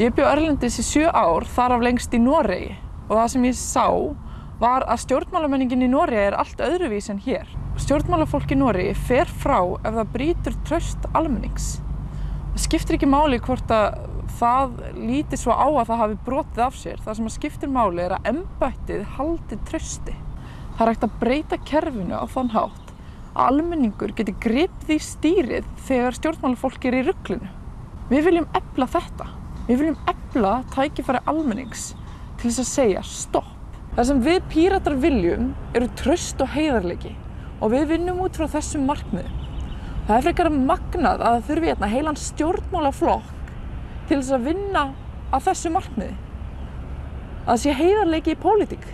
Ég bjó Erlendis í sjö ár, þar af lengst í Noregi og það sem ég sá var að stjórnmálamenningin í Noregi er allt öðruvís en hér. Stjórnmálafólk í Noregi fer frá ef það brýtur tröst almennings. Það skiptir ekki máli hvort að það líti svo á að það hafi brotið af sér. Það sem að skiptir máli er að embættið haldi trösti. Það er hægt að breyta kerfinu á þann hátt að almenningur geti gripið í stýrið þegar stjórnmálafólk er í rugglinu. Við viljum efla þetta. Við viljum efla tækifæri almennings til þess að segja stopp. Það sem við píratar viljum eru tröst og heiðarleiki og við vinnum út frá þessum markmiðum. Það er frekar magnað að þurfi hérna heilan stjórnmálaflokk til þess að vinna að þessu markmiði. Að það sé heiðarleiki í pólitík.